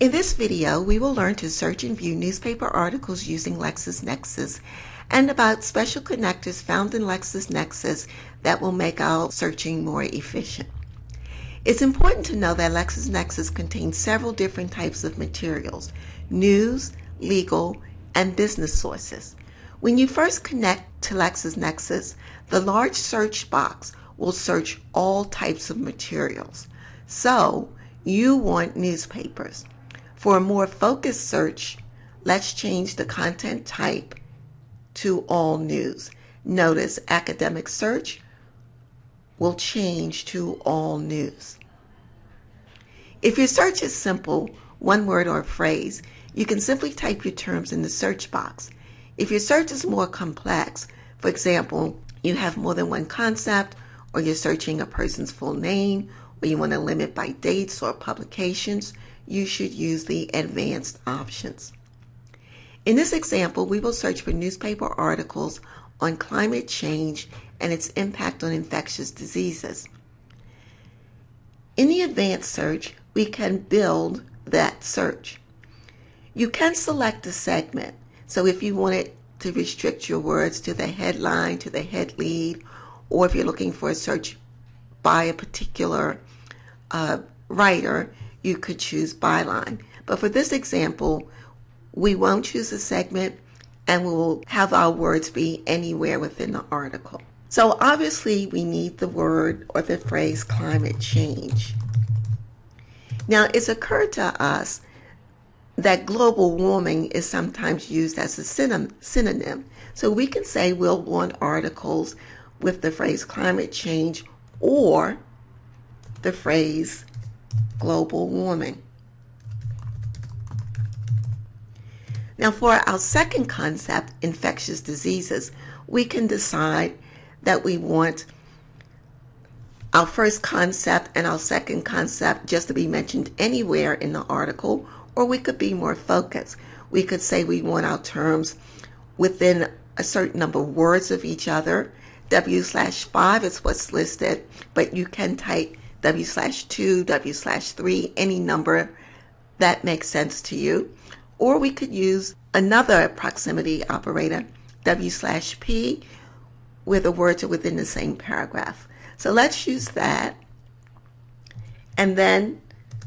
In this video, we will learn to search and view newspaper articles using LexisNexis and about special connectors found in LexisNexis that will make our searching more efficient. It's important to know that LexisNexis contains several different types of materials, news, legal, and business sources. When you first connect to LexisNexis, the large search box will search all types of materials. So, you want newspapers. For a more focused search, let's change the content type to all news. Notice academic search will change to all news. If your search is simple, one word or phrase, you can simply type your terms in the search box. If your search is more complex, for example, you have more than one concept, or you're searching a person's full name, or you want to limit by dates or publications, you should use the advanced options. In this example, we will search for newspaper articles on climate change and its impact on infectious diseases. In the advanced search, we can build that search. You can select a segment. So if you wanted to restrict your words to the headline, to the head lead, or if you're looking for a search by a particular uh, writer, you could choose byline. But for this example, we won't choose a segment and we will have our words be anywhere within the article. So obviously we need the word or the phrase climate change. Now it's occurred to us that global warming is sometimes used as a synonym. So we can say we'll want articles with the phrase climate change or the phrase global warming. Now for our second concept, infectious diseases, we can decide that we want our first concept and our second concept just to be mentioned anywhere in the article, or we could be more focused. We could say we want our terms within a certain number of words of each other. W slash 5 is what's listed, but you can type W slash 2, W slash 3, any number that makes sense to you. Or we could use another proximity operator, W slash P, where the words are within the same paragraph. So let's use that. And then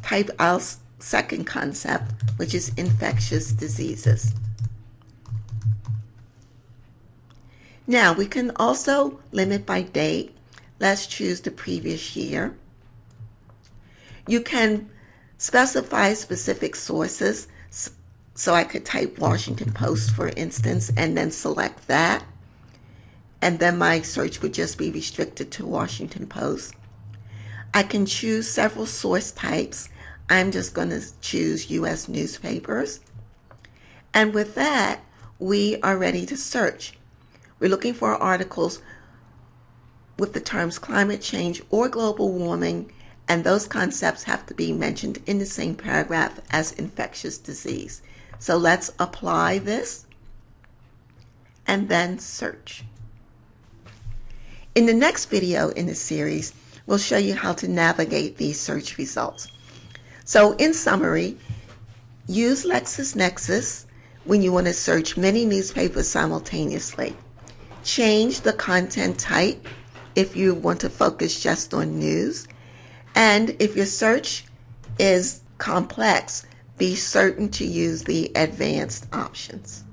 type our second concept, which is infectious diseases. Now we can also limit by date. Let's choose the previous year. You can specify specific sources. So I could type Washington mm-hmm. Post, for instance, and then select that. And then my search would just be restricted to Washington Post. I can choose several source types. I'm just going to choose U.S. newspapers. And with that, we are ready to search. We're looking for articles with the terms climate change or global warming and those concepts have to be mentioned in the same paragraph as infectious disease. So let's apply this and then search. In the next video in the series, we'll show you how to navigate these search results. So in summary, use LexisNexis when you want to search many newspapers simultaneously. Change the content type if you want to focus just on news and if your search is complex, be certain to use the advanced options.